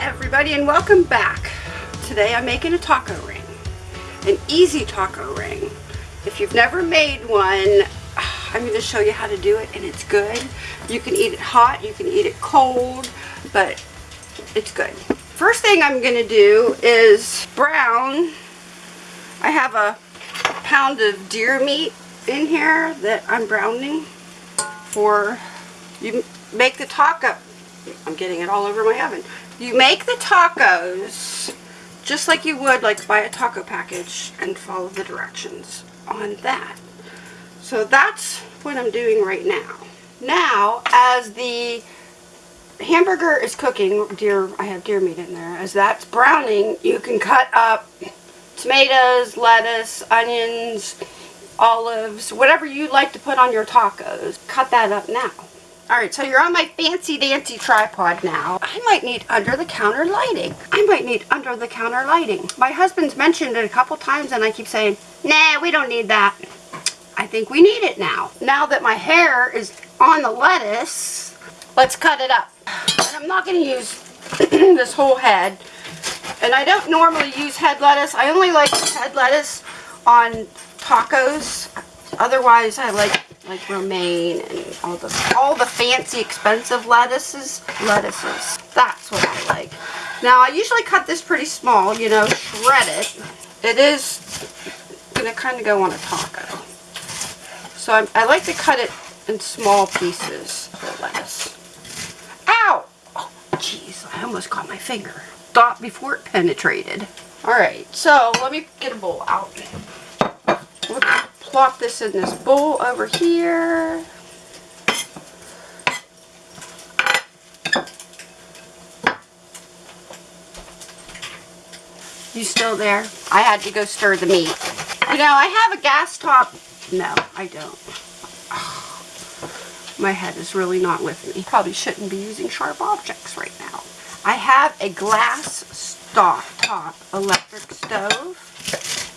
everybody and welcome back. Today I'm making a taco ring. An easy taco ring. If you've never made one, I'm going to show you how to do it and it's good. You can eat it hot, you can eat it cold, but it's good. First thing I'm going to do is brown. I have a pound of deer meat in here that I'm browning for you make the taco I'm getting it all over my oven you make the tacos just like you would like buy a taco package and follow the directions on that so that's what I'm doing right now now as the hamburger is cooking deer I have deer meat in there as that's browning you can cut up tomatoes lettuce onions olives, whatever you'd like to put on your tacos. Cut that up now. Alright, so you're on my fancy dancy tripod now. I might need under-the-counter lighting. I might need under-the-counter lighting. My husband's mentioned it a couple times and I keep saying, nah, we don't need that. I think we need it now. Now that my hair is on the lettuce, let's cut it up. And I'm not going to use this whole head. And I don't normally use head lettuce. I only like head lettuce on tacos. Otherwise, I like like romaine and all the all the fancy expensive lettuces. Lettuces. That's what I like. Now, I usually cut this pretty small, you know, shred it. It is going to kind of go on a taco. So I'm, I like to cut it in small pieces, the lettuce. Ow! Oh, jeez, I almost caught my finger. Stop before it penetrated. Alright, so let me get a bowl out. Plop this in this bowl over here. You still there? I had to go stir the meat. You know, I have a gas top. No, I don't. my head is really not with me. Probably shouldn't be using sharp objects right now. I have a glass stop top electric stove.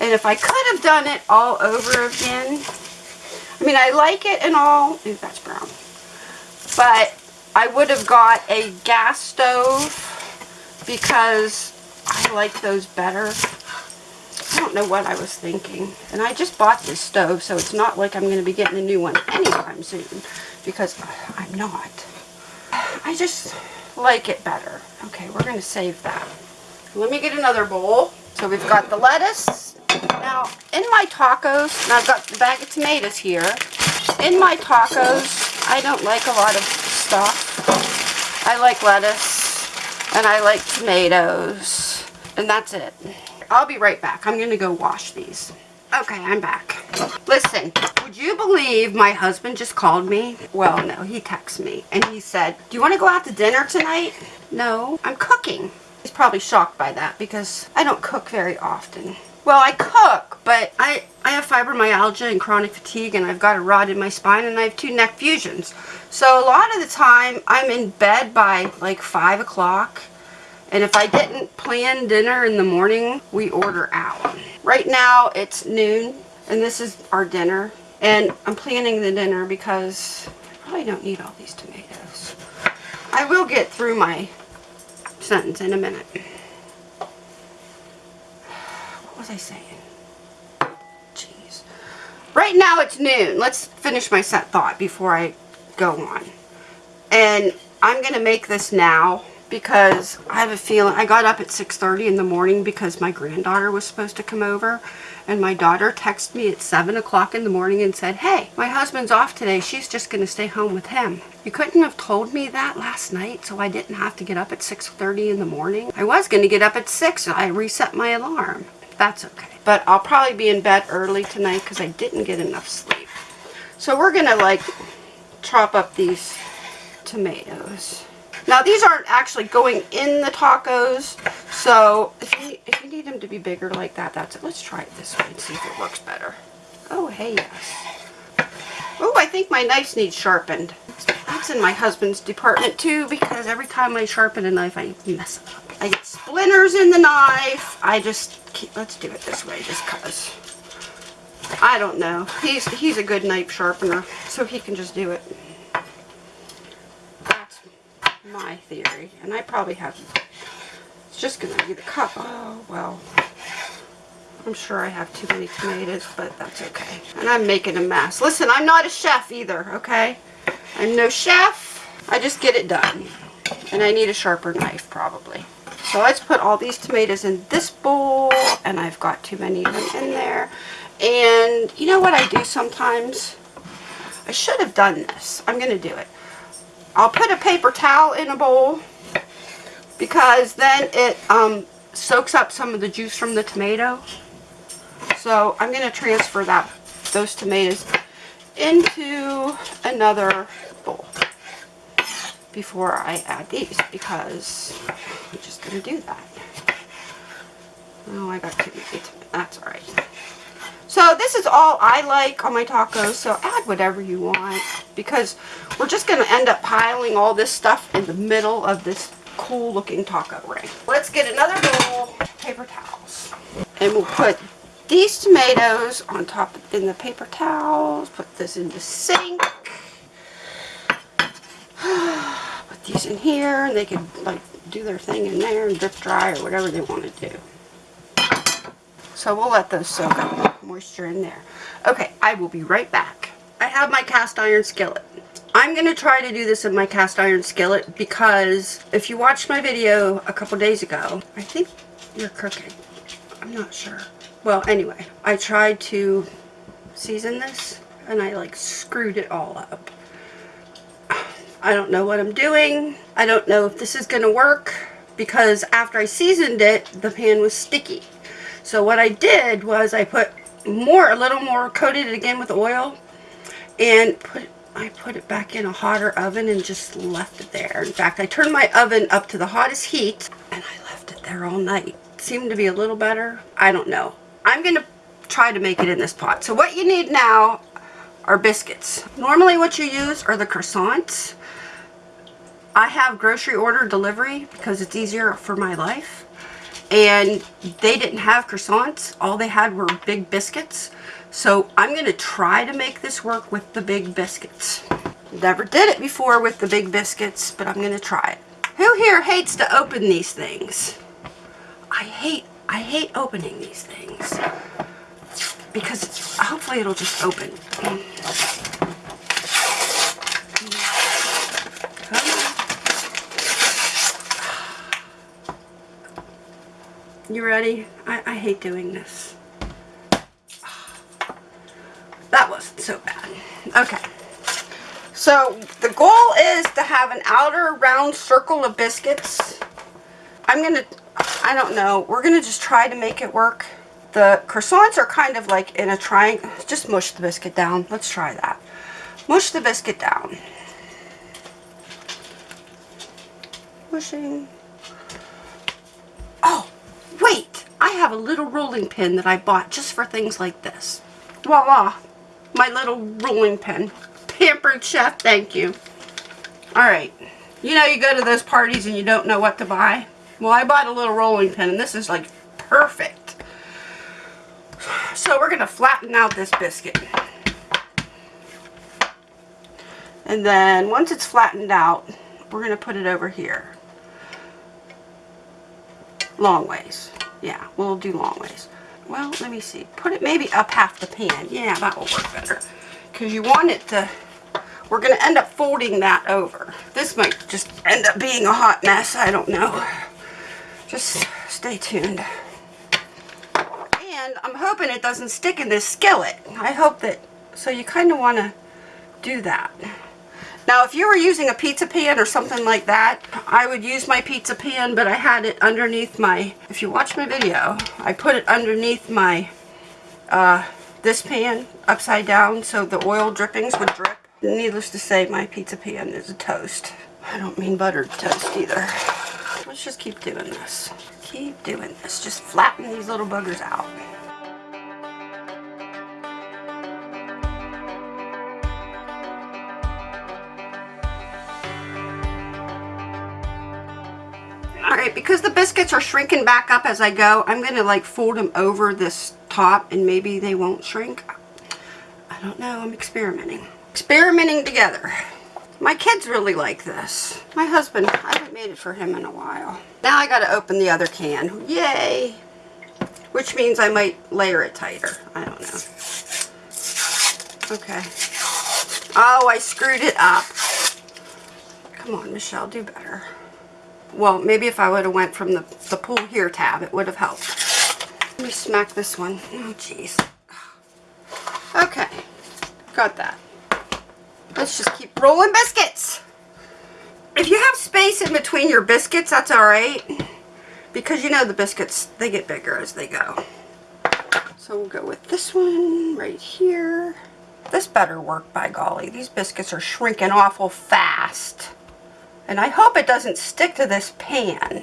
And if I could have done it all over again, I mean, I like it and all. Ooh, that's brown. But I would have got a gas stove because I like those better. I don't know what I was thinking. And I just bought this stove, so it's not like I'm going to be getting a new one anytime soon. Because I'm not. I just like it better. Okay, we're going to save that. Let me get another bowl. So we've got the lettuce now, in my tacos, and I've got the bag of tomatoes here. In my tacos, I don't like a lot of stuff. I like lettuce, and I like tomatoes, and that's it. I'll be right back. I'm going to go wash these. Okay, I'm back. Listen, would you believe my husband just called me? Well, no, he texted me, and he said, do you want to go out to dinner tonight? No, I'm cooking. He's probably shocked by that because I don't cook very often. Well, I cook, but I, I have fibromyalgia and chronic fatigue, and I've got a rod in my spine, and I have two neck fusions. So a lot of the time, I'm in bed by like 5 o'clock, and if I didn't plan dinner in the morning, we order out. Right now, it's noon, and this is our dinner. And I'm planning the dinner because I probably don't need all these tomatoes. I will get through my sentence in a minute What was I saying? Jeez. Right now it's noon. Let's finish my set thought before I go on. And I'm going to make this now because I have a feeling I got up at 6.30 in the morning because my granddaughter was supposed to come over and my daughter texted me at 7 o'clock in the morning and said, hey, my husband's off today. She's just going to stay home with him. You couldn't have told me that last night so I didn't have to get up at 6.30 in the morning. I was going to get up at 6. so I reset my alarm that's okay. But I'll probably be in bed early tonight because I didn't get enough sleep. So we're going to like chop up these tomatoes. Now these aren't actually going in the tacos, so if you, if you need them to be bigger like that, that's it. Let's try it this way and see if it works better. Oh, hey, yes. Oh, I think my knife needs sharpened. That's in my husband's department too because every time I sharpen a knife, I mess it up. I get splinters in the knife. I just keep, let's do it this way just cause. I don't know. He's he's a good knife sharpener, so he can just do it. My theory, and I probably have It's just going to be the cup. Oh, well. I'm sure I have too many tomatoes, but that's okay. And I'm making a mess. Listen, I'm not a chef either, okay? I'm no chef. I just get it done. And I need a sharper knife, probably. So let's put all these tomatoes in this bowl, and I've got too many of them in there. And you know what I do sometimes? I should have done this. I'm going to do it. I'll put a paper towel in a bowl because then it um, soaks up some of the juice from the tomato. So I'm going to transfer that those tomatoes into another bowl before I add these because I'm just going to do that. Oh, I got too many. That's alright. So this is all I like on my tacos, so add whatever you want because we're just going to end up piling all this stuff in the middle of this cool looking taco ring. Let's get another bowl, paper towels, and we'll put these tomatoes on top in the paper towels, put this in the sink, put these in here, and they can like do their thing in there and drip dry or whatever they want to do. So we'll let those soak up moisture in there. Okay, I will be right back. I have my cast iron skillet. I'm going to try to do this in my cast iron skillet because if you watched my video a couple days ago, I think you're cooking. I'm not sure. Well, anyway, I tried to season this and I like screwed it all up. I don't know what I'm doing. I don't know if this is going to work because after I seasoned it, the pan was sticky. So what I did was I put more, a little more, coated it again with oil and put I put it back in a hotter oven and just left it there. In fact, I turned my oven up to the hottest heat and I left it there all night. Seemed to be a little better. I don't know. I'm going to try to make it in this pot. So what you need now are biscuits. Normally what you use are the croissants. I have grocery order delivery because it's easier for my life. And they didn't have croissants. All they had were big biscuits. So I'm going to try to make this work with the big biscuits. Never did it before with the big biscuits, but I'm going to try it. Who here hates to open these things? I hate, I hate opening these things. Because hopefully it'll just open. You ready? I, I hate doing this. Ah. That wasn't so bad. Okay. So the goal is to have an outer round circle of biscuits. I'm going to, I don't know, we're going to just try to make it work. The croissants are kind of like in a triangle. Just mush the biscuit down. Let's try that. Mush the biscuit down. Mushing. Wait. I have a little rolling pin that I bought just for things like this. Voila my little rolling pin. Pampered Chef, thank you. Alright. You know you go to those parties and you don't know what to buy? Well, I bought a little rolling pin and this is like perfect. So we're going to flatten out this biscuit. And then once it's flattened out, we're going to put it over here. Long ways. Yeah, we'll do long ways well, let me see. Put it maybe up half the pan. Yeah, that will work better. Because you want it to, we're going to end up folding that over. This might just end up being a hot mess. I don't know. Just stay tuned. And I'm hoping it doesn't stick in this skillet. I hope that, so you kind of want to do that. Now, if you were using a pizza pan or something like that, I would use my pizza pan, but I had it underneath my, if you watch my video, I put it underneath my, uh, this pan upside down so the oil drippings would drip. Needless to say, my pizza pan is a toast. I don't mean buttered toast either. Let's just keep doing this. Keep doing this. Just flatten these little buggers out. Alright, because the biscuits are shrinking back up as I go, I'm going to like fold them over this top and maybe they won't shrink. I don't know, I'm experimenting. Experimenting together. My kids really like this. My husband, I haven't made it for him in a while. Now I gotta open the other can. Yay! Which means I might layer it tighter. I don't know. Okay. Oh, I screwed it up. Come on, Michelle, do better. Well, maybe if I would have went from the, the pull here tab, it would have helped. Let me smack this one. Oh, jeez. Okay. Got that. Let's just keep rolling biscuits. If you have space in between your biscuits, that's alright. Because you know the biscuits, they get bigger as they go. So we'll go with this one right here. This better work, by golly. These biscuits are shrinking awful fast. And I hope it doesn't stick to this pan.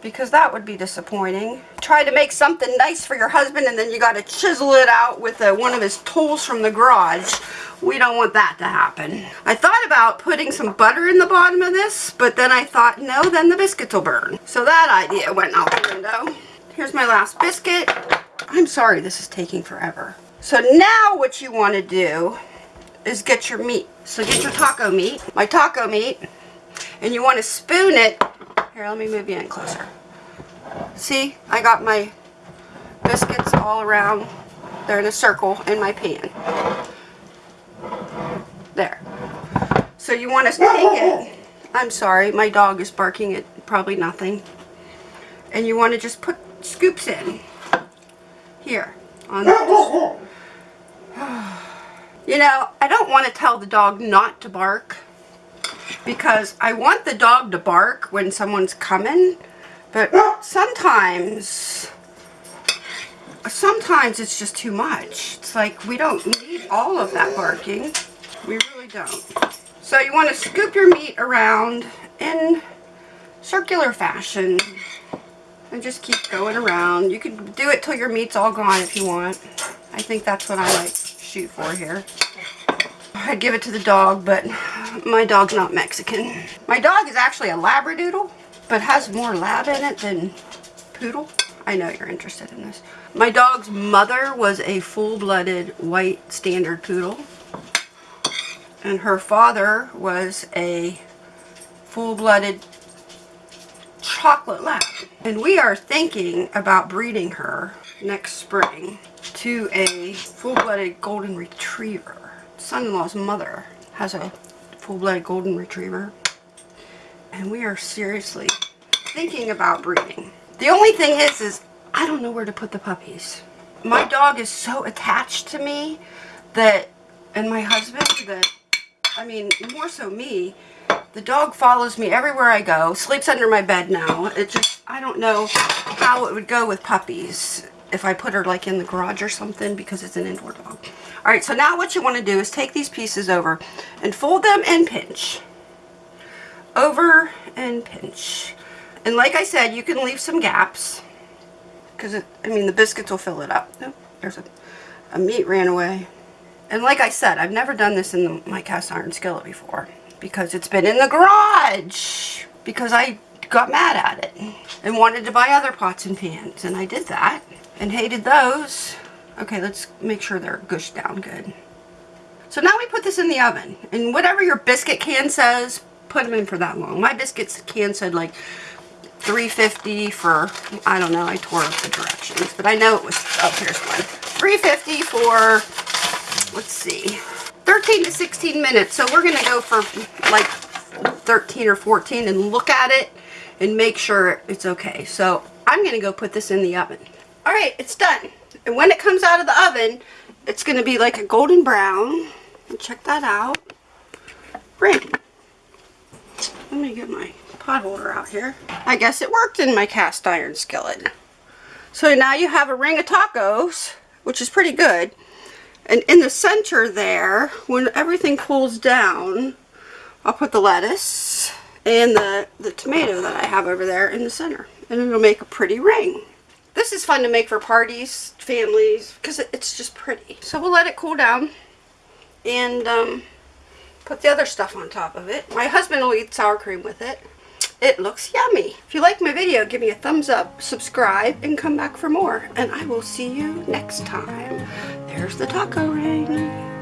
Because that would be disappointing. Try to make something nice for your husband and then you got to chisel it out with uh, one of his tools from the garage. We don't want that to happen. I thought about putting some butter in the bottom of this, but then I thought, no, then the biscuits will burn. So that idea went out the window. Here's my last biscuit. I'm sorry this is taking forever. So now what you want to do is get your meat. So get your taco meat, my taco meat, and you want to spoon it. Here, let me move you in closer. See, I got my biscuits all around. They're in a circle in my pan. There. So you want to take it. I'm sorry, my dog is barking at probably nothing. And you want to just put scoops in. Here. On. You know, I don't want to tell the dog not to bark because I want the dog to bark when someone's coming, but sometimes, sometimes it's just too much. It's like we don't need all of that barking. We really don't. So you want to scoop your meat around in circular fashion and just keep going around. You could do it till your meat's all gone if you want. I think that's what I like shoot for here. I'd give it to the dog, but my dog's not Mexican. My dog is actually a Labradoodle, but has more lab in it than poodle. I know you're interested in this. My dog's mother was a full-blooded white standard poodle. And her father was a full-blooded chocolate lab. And we are thinking about breeding her next spring to a full-blooded golden retriever. Son-in-law's mother has a full-blooded golden retriever. And we are seriously thinking about breeding. The only thing is, is I don't know where to put the puppies. My dog is so attached to me that, and my husband, that, I mean, more so me, the dog follows me everywhere I go, sleeps under my bed now. It just, I don't know how it would go with puppies if I put her like in the garage or something because it's an indoor dog. Alright, so now what you want to do is take these pieces over and fold them and pinch. Over and pinch. And like I said, you can leave some gaps because, I mean, the biscuits will fill it up. Oh, there's a, a meat ran away. And like I said, I've never done this in the, my cast iron skillet before because it's been in the garage because I got mad at it and wanted to buy other pots and pans and I did that and hated those. Okay, let's make sure they're gushed down good. So now we put this in the oven. And whatever your biscuit can says, put them in for that long. My biscuits can said like 350 for, I don't know, I tore up the directions. But I know it was, oh, here's one. 350 for, let's see, 13 to 16 minutes. So we're going to go for like 13 or 14 and look at it and make sure it's okay. So I'm going to go put this in the oven. All right, it's done. And when it comes out of the oven, it's going to be like a golden brown. Check that out. Ring. Let me get my pot holder out here. I guess it worked in my cast iron skillet. So now you have a ring of tacos, which is pretty good. And in the center there, when everything cools down, I'll put the lettuce and the, the tomato that I have over there in the center. And it'll make a pretty ring. This is fun to make for parties, families, because it's just pretty. So we'll let it cool down and um, put the other stuff on top of it. My husband will eat sour cream with it. It looks yummy. If you like my video, give me a thumbs up, subscribe, and come back for more. And I will see you next time. There's the taco ring.